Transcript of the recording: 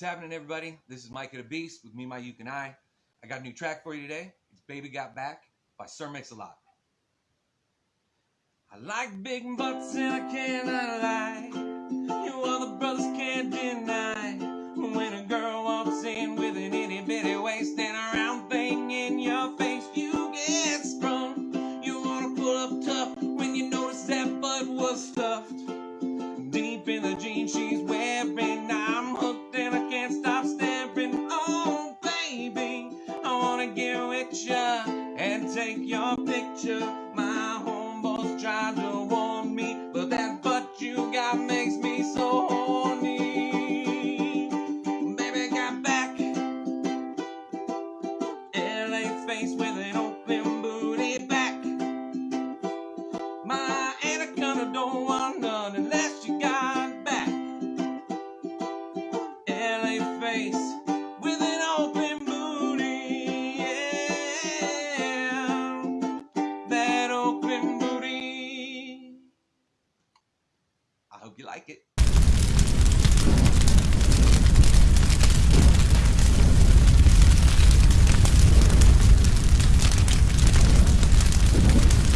happening, everybody? This is Micah the Beast with Me, My, You, and I. I got a new track for you today. It's Baby Got Back by Sir Mix-a-Lot. I like big butts and I cannot lie. You other brothers can't deny. When a girl walks in with an itty bitty waist and a round thing in your face, you get sprung. You wanna pull up tough when you notice that butt was stuffed. Deep in the jeans she's to get with ya and take your picture. My homeboys try to warn me, but that butt you got makes me so horny. Baby got back, LA face with an Oakland booty back. My anaconda don't want none unless you got back, LA face. hope you like it.